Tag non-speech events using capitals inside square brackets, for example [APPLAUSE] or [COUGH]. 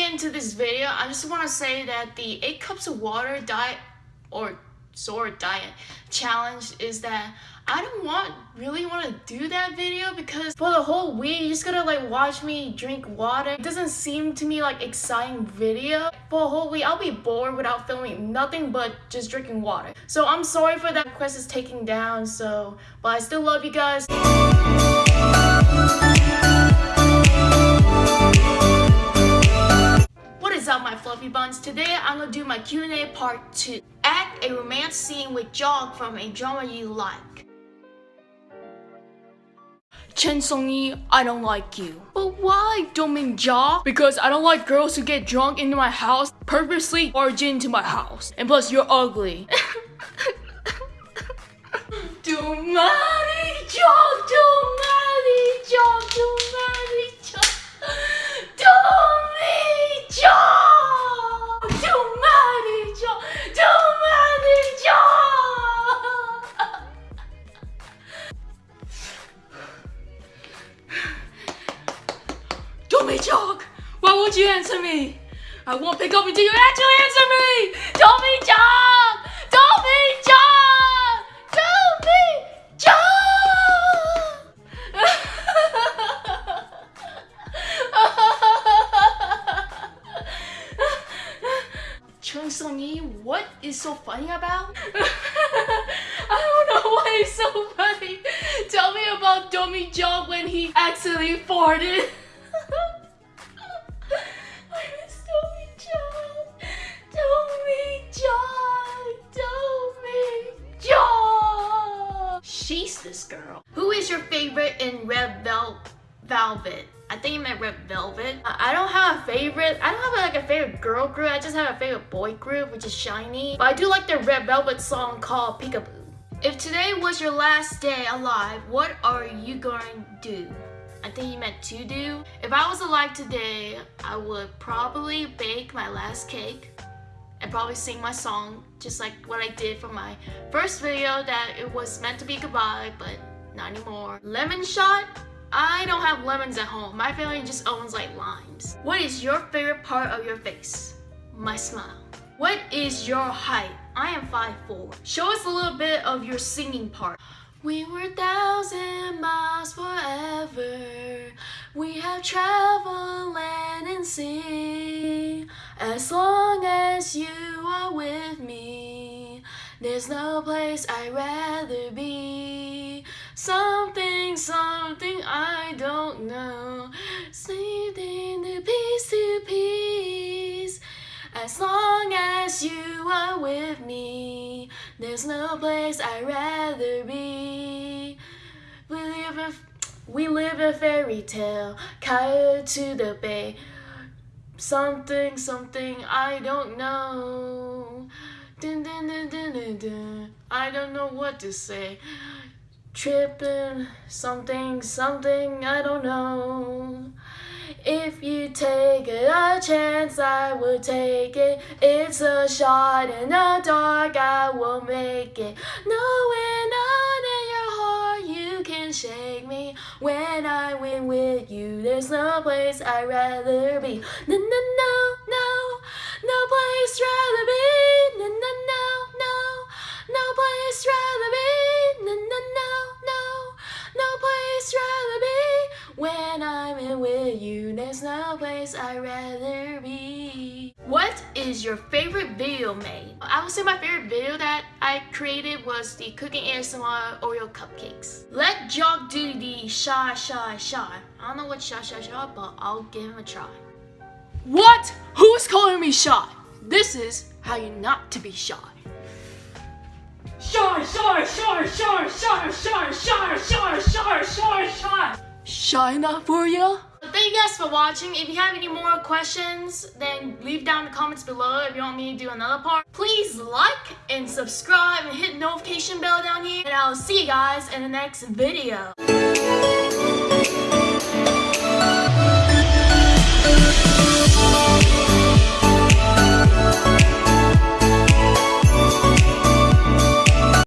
get into this video, I just want to say that the 8 cups of water diet or sword diet challenge is that I don't want really want to do that video because for the whole week you're just gonna like watch me drink water. It doesn't seem to me like exciting video. For a whole week I'll be bored without filming nothing but just drinking water. So I'm sorry for that request is taking down so but I still love you guys. Gonna do my Q&A part 2. Act a romance scene with Jog from a drama you like. Chen Song-yi, I don't like you. But why, Dongmin Ja? Because I don't like girls who get drunk into my house, purposely barge into my house. And plus, you're ugly. Dumani Jog, Dumani Be joke! Why won't you answer me? I won't pick up until you actually answer me! Don't be joke! Don't be joke! Chung Sung-yi, what is so funny about? [LAUGHS] I don't know why it's so funny. Tell me about Domi Jog when he accidentally farted. [LAUGHS] Velvet? I think you meant Red Velvet. I don't have a favorite. I don't have like a favorite girl group. I just have a favorite boy group, which is SHINee. But I do like their Red Velvet song called Peekaboo. If today was your last day alive, what are you going to do? I think he meant to do. If I was alive today, I would probably bake my last cake and probably sing my song, just like what I did for my first video that it was meant to be goodbye, but not anymore. Lemon shot? I don't have lemons at home. My family just owns like limes. What is your favorite part of your face? My smile. What is your height? I am 5'4". Show us a little bit of your singing part. We were thousand miles forever. We have traveled land and sea. As long as you are with me, there's no place I'd rather be. Something I don't know. Sleeping to piece to piece. As long as you are with me, there's no place I'd rather be. We live a, we live a fairy tale, tied to the bay. Something, something I don't know. Dun, dun, dun. I don't know what to say. Tripping, something, something I don't know. If you take it a chance, I will take it. It's a shot in the dark, I will make it. Knowing on in your heart, you can shake me. When I win with you, there's no place I'd rather be. No, no, no, no, no place rather be. When I'm with you, there's no place I'd rather be. What is your favorite video made? I would say my favorite video that I created was the cooking ASMR Oreo cupcakes. Let Jock do the shy, shy, shy. I don't know what shy, shy, shy, but I'll give him a try. What? Who's calling me shy? This is how you not to be shy, shy, shy, shy, shy, shy, shy, shy, shy, shy. Enough for you? Thank you guys for watching. If you have any more questions, then leave down the comments below if you want me to do another part. Please like and subscribe and hit the notification bell down here. And I'll see you guys in the next video.